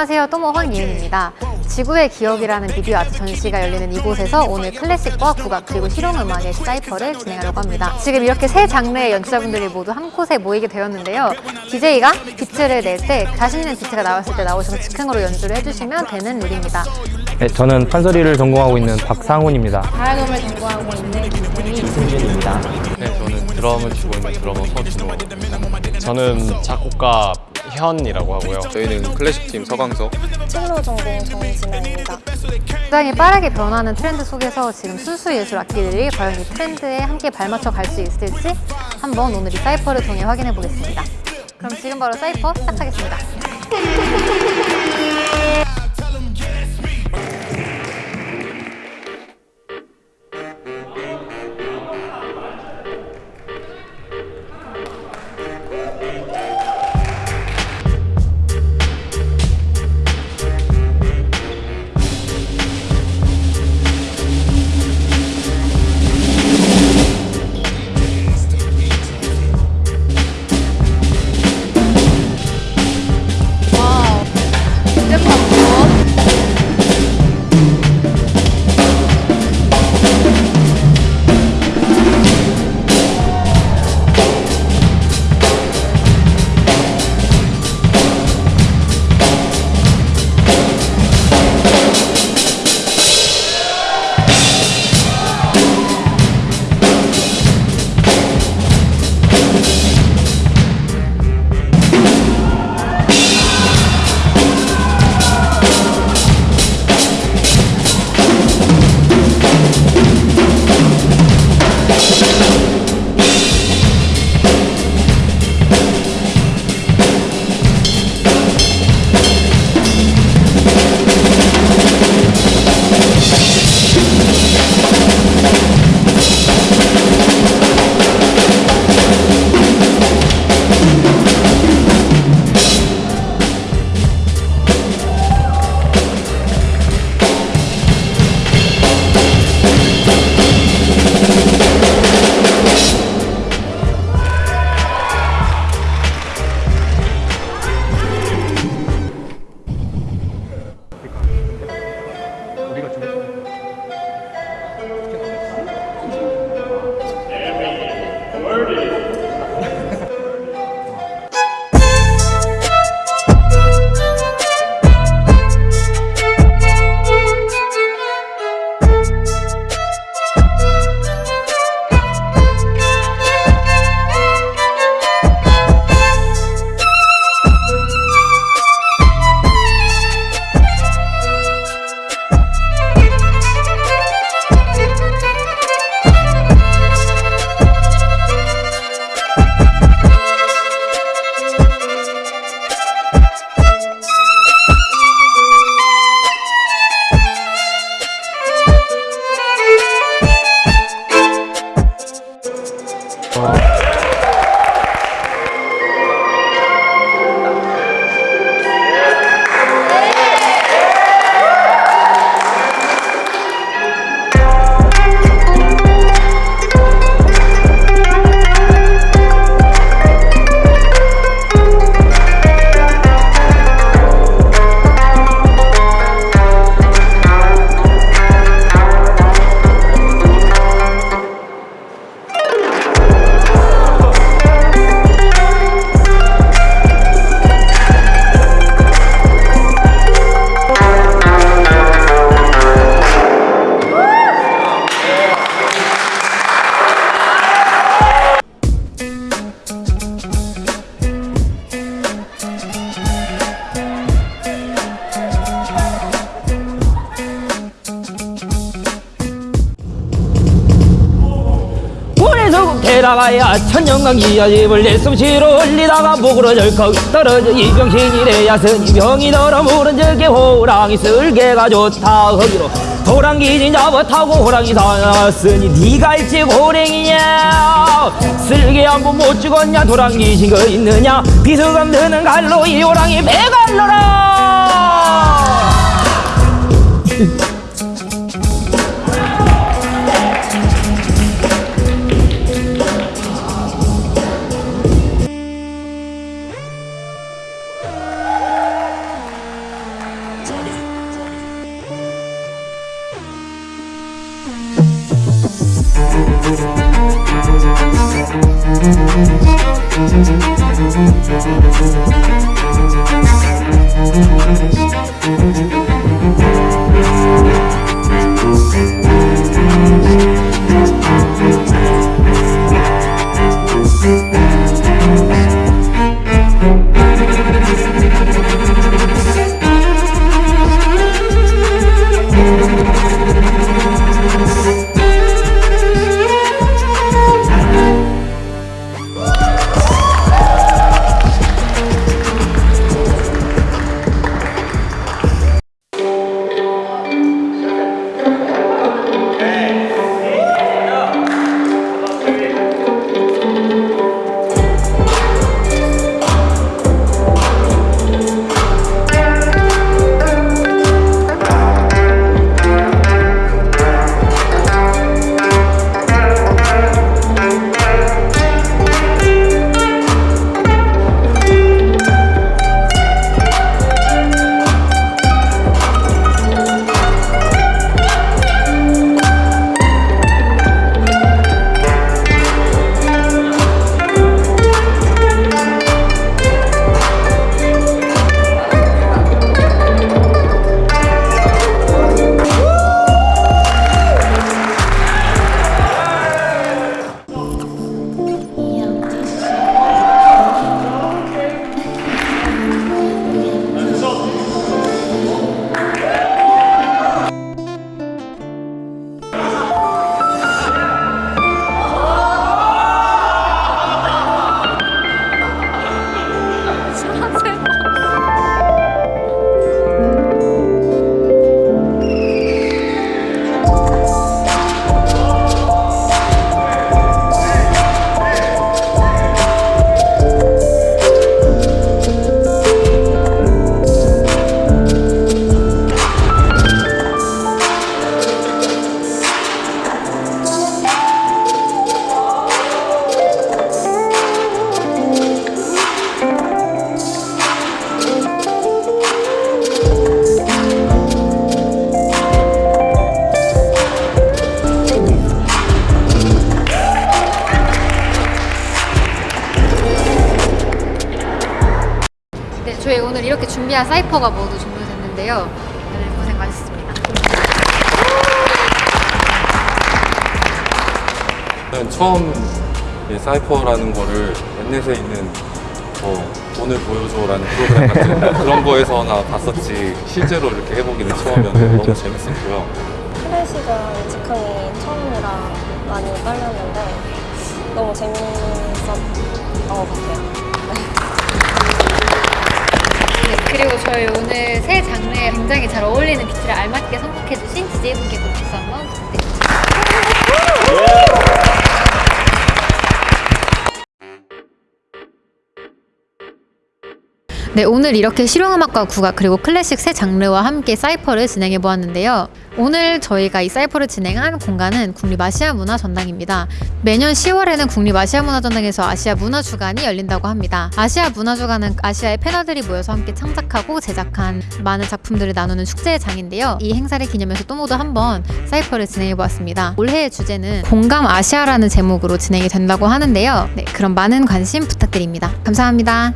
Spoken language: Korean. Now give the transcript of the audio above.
안녕하세요. 또모 황예은입니다. 지구의 기억이라는 비디오 아트 전시가 열리는 이곳에서 오늘 클래식과 국악 그리고 실용음악의 사이퍼를 진행하려고 합니다. 지금 이렇게 세 장르의 연주자분들이 모두 한 곳에 모이게 되었는데요. DJ가 비트를 낼 때 자신 있는 비트가 나왔을 때 나오셔서 즉흥으로 연주를 해주시면 되는 룰입니다. 네, 저는 판소리를 전공하고 있는 박상훈입니다. 가야금을 전공하고 있는 김태희 네, 저는 드럼을 치고 있는 드러머 서진호입니다. 저는 작곡가 현이라고 하고요. 저희는 클래식팀 서광석 첼로 전공 정진아입니다. 굉장히 빠르게 변하는 트렌드 속에서 지금 순수 예술 악기들이 과연 이 트렌드에 함께 발맞춰 갈 수 있을지 한번 오늘 이 사이퍼를 통해 확인해 보겠습니다. 그럼 지금 바로 사이퍼 시작하겠습니다. 나가야 천년강기야. 집을 내 숨쉬러 흘리다가 목으로 절컥 떨어져. 이병신이 돼야 스니 병이 들어 물은 적에 호랑이 쓸개가 좋다. 허기로 호랑이 진잡아 타고 호랑이 살았으니 네가 일찍 호랭이냐? 쓸개 한번 못 죽었냐? 도랑이 신거 있느냐? 비수감 드는 갈로 이 호랑이 배갈로라 오늘 이렇게 준비한 사이퍼가 모두 종료됐는데요. 다들 고생 많으셨습니다. 저는 처음 이 사이퍼라는 거를 넷넷에 있는 뭐 돈을 보여줘라는 프로그램 같은 그런 거에서나 봤었지 실제로 이렇게 해보기는 처음이었는데 너무 재밌었고요. 클래식은 직항이 처음이라 많이 떨렸는데 너무 재밌었던 것 같아요. 그리고 저희 오늘 새 장르에 굉장히 잘 어울리는 비트를 알맞게 선곡해주신 DJ분께도 박수 한번 부탁드립니다. 네, 오늘 이렇게 실용음악과 국악 그리고 클래식 세 장르와 함께 사이퍼를 진행해 보았는데요. 오늘 저희가 이 사이퍼를 진행한 공간은 국립아시아 문화 전당입니다. 매년 10월에는 국립아시아 문화 전당에서 아시아 문화 주간이 열린다고 합니다. 아시아 문화 주간은 아시아의 패널들이 모여서 함께 창작하고 제작한 많은 작품들을 나누는 축제의 장인데요. 이 행사를 기념해서 또 모두 한번 사이퍼를 진행해 보았습니다. 올해의 주제는 공감 아시아라는 제목으로 진행이 된다고 하는데요. 네, 그럼 많은 관심 부탁드립니다. 감사합니다.